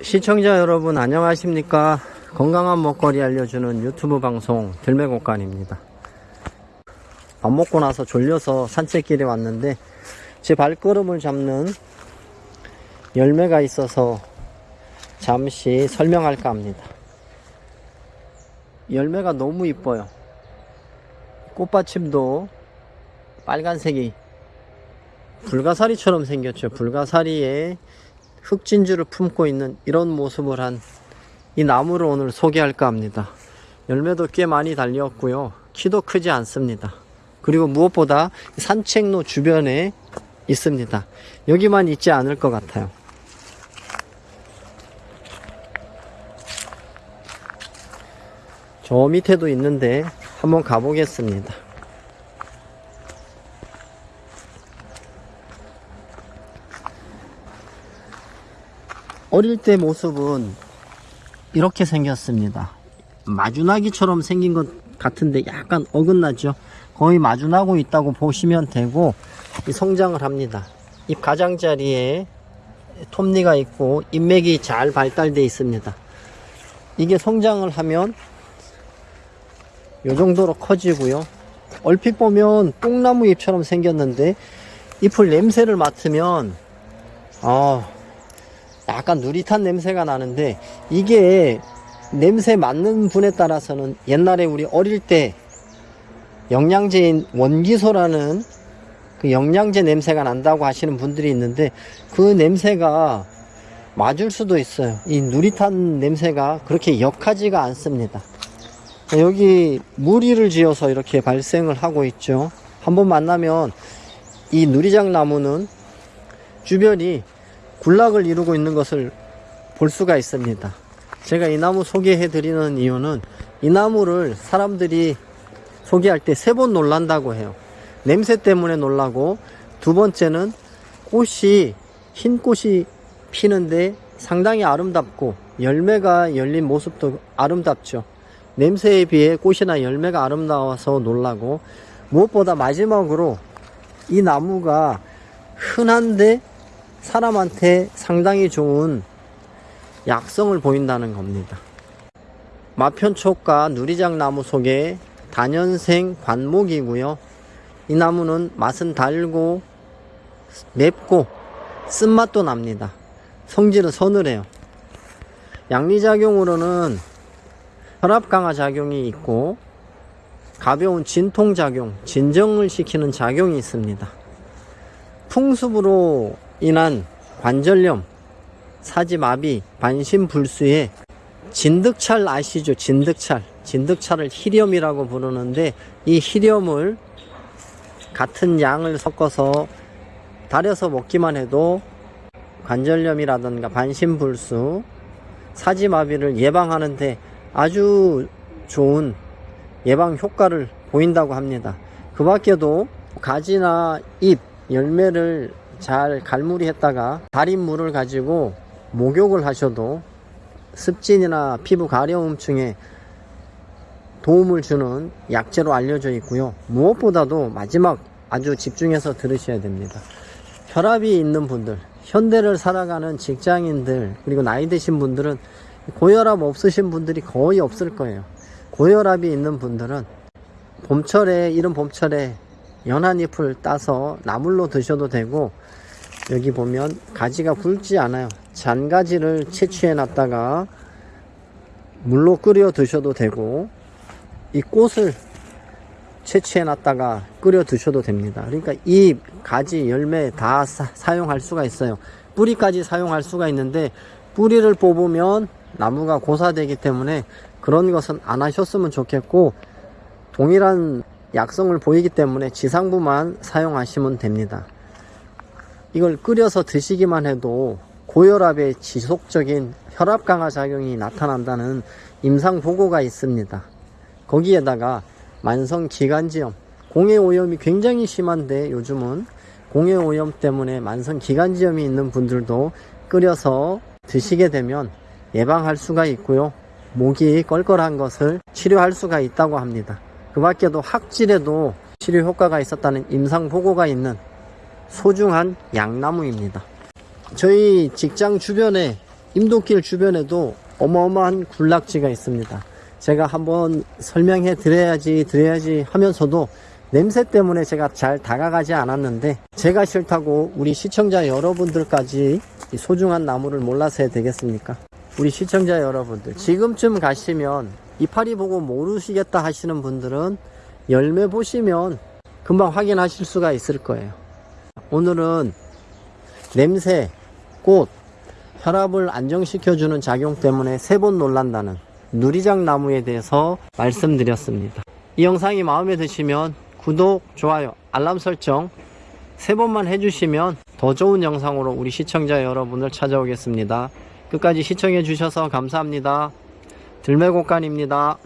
시청자 여러분 안녕하십니까? 건강한 먹거리 알려주는 유튜브 방송 들매곡간입니다. 밥 먹고 나서 졸려서 산책길에 왔는데 제 발걸음을 잡는 열매가 있어서 잠시 설명할까 합니다. 열매가 너무 이뻐요. 꽃받침도 빨간색이 불가사리처럼 생겼죠. 불가사리에 흑진주를 품고 있는 이런 모습을 한 이 나무를 오늘 소개할까 합니다. 열매도 꽤 많이 달렸고요. 키도 크지 않습니다. 그리고 무엇보다 산책로 주변에 있습니다. 여기만 있지 않을 것 같아요. 저 밑에도 있는데 한번 가보겠습니다. 어릴 때 모습은 이렇게 생겼습니다. 마주나기처럼 생긴 것 같은데 약간 어긋나죠. 거의 마주나고 있다고 보시면 되고 이 성장을 합니다. 잎 가장자리에 톱니가 있고 잎맥이 잘 발달되어 있습니다. 이게 성장을 하면 이 정도로 커지고요. 얼핏 보면 뽕나무 잎처럼 생겼는데 잎을 냄새를 맡으면 아 약간 누릿한 냄새가 나는데 이게 냄새 맡는 분에 따라서는 옛날에 우리 어릴 때 영양제인 원기소라는 그 영양제 냄새가 난다고 하시는 분들이 있는데 그 냄새가 맞을 수도 있어요. 이 누릿한 냄새가 그렇게 역하지가 않습니다. 여기 무리를 지어서 이렇게 발생을 하고 있죠. 한번 만나면 이 누리장 나무는 주변이 군락을 이루고 있는 것을 볼 수가 있습니다. 제가 이 나무 소개해 드리는 이유는 이 나무를 사람들이 소개할 때 세 번 놀란다고 해요. 냄새 때문에 놀라고 두 번째는 꽃이 흰 꽃이 피는데 상당히 아름답고 열매가 열린 모습도 아름답죠. 냄새에 비해 꽃이나 열매가 아름다워서 놀라고 무엇보다 마지막으로 이 나무가 흔한데 사람한테 상당히 좋은 약성을 보인다는 겁니다. 마편촉과 누리장 나무 속에 단연생 관목이고요. 이 나무는 맛은 달고 맵고 쓴맛도 납니다. 성질은 서늘해요. 양리작용으로는 혈압 강화 작용이 있고 가벼운 진통 작용, 진정을 시키는 작용이 있습니다. 풍습으로 인한 관절염, 사지마비, 반신불수에 진득찰 아시죠? 진득찰. 진득찰을 희렴이라고 부르는데 이 희렴을 같은 양을 섞어서 달여서 먹기만 해도 관절염이라든가 반신불수, 사지마비를 예방하는데 아주 좋은 예방 효과를 보인다고 합니다. 그 밖에도 가지나 잎, 열매를 잘 갈무리 했다가 달인 물을 가지고 목욕을 하셔도 습진이나 피부 가려움증에 도움을 주는 약재로 알려져 있고요. 무엇보다도 마지막 아주 집중해서 들으셔야 됩니다. 혈압이 있는 분들, 현대를 살아가는 직장인들, 그리고 나이 드신 분들은 고혈압 없으신 분들이 거의 없을 거예요. 고혈압이 있는 분들은 봄철에, 이런 봄철에 연한 잎을 따서 나물로 드셔도 되고 여기 보면 가지가 굵지 않아요. 잔가지를 채취해 놨다가 물로 끓여 드셔도 되고 이 꽃을 채취해 놨다가 끓여 드셔도 됩니다. 그러니까 이 가지 열매 다 사, 용할 수가 있어요. 뿌리까지 사용할 수가 있는데 뿌리를 뽑으면 나무가 고사되기 때문에 그런 것은 안 하셨으면 좋겠고 동일한 약성을 보이기 때문에 지상부만 사용하시면 됩니다. 이걸 끓여서 드시기만 해도 고혈압의 지속적인 혈압 강화 작용이 나타난다는 임상 보고가 있습니다. 거기에다가 만성 기관지염, 공해 오염이 굉장히 심한데 요즘은 공해 오염 때문에 만성 기관지염이 있는 분들도 끓여서 드시게 되면 예방할 수가 있고요. 목이 껄껄한 것을 치료할 수가 있다고 합니다. 그 밖에도 학질에도 치료 효과가 있었다는 임상 보고가 있는 소중한 양나무입니다. 저희 직장 주변에 임도길 주변에도 어마어마한 군락지가 있습니다. 제가 한번 설명해 드려야지 드려야지 하면서도 냄새 때문에 제가 잘 다가가지 않았는데 제가 싫다고 우리 시청자 여러분들까지 이 소중한 나무를 몰라서 해야 되겠습니까? 우리 시청자 여러분들 지금쯤 가시면 이파리 보고 모르시겠다 하시는 분들은 열매 보시면 금방 확인하실 수가 있을 거예요. 오늘은 냄새, 꽃, 혈압을 안정시켜주는 작용 때문에 세 번 놀란다는 누리장 나무에 대해서 말씀드렸습니다. 이 영상이 마음에 드시면 구독, 좋아요, 알람 설정 세 번만 해주시면 더 좋은 영상으로 우리 시청자 여러분을 찾아오겠습니다. 끝까지 시청해 주셔서 감사합니다. 들매곡간입니다.